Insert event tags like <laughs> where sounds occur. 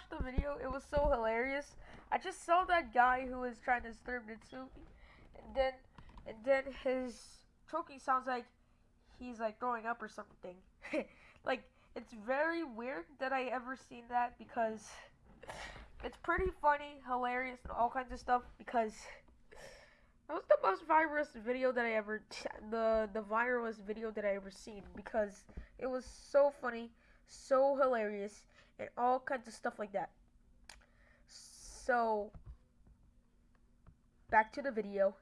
watched the video. It was so hilarious. I just saw that guy who was trying to stir Nitsumi, and then and then his choking sounds like he's like throwing up or something. <laughs> like it's very weird that I ever seen that because it's pretty funny, hilarious, and all kinds of stuff because that was the most virus video that I ever the the virus video that I ever seen because it was so funny, so hilarious, and all kinds of stuff like that. So back to the video.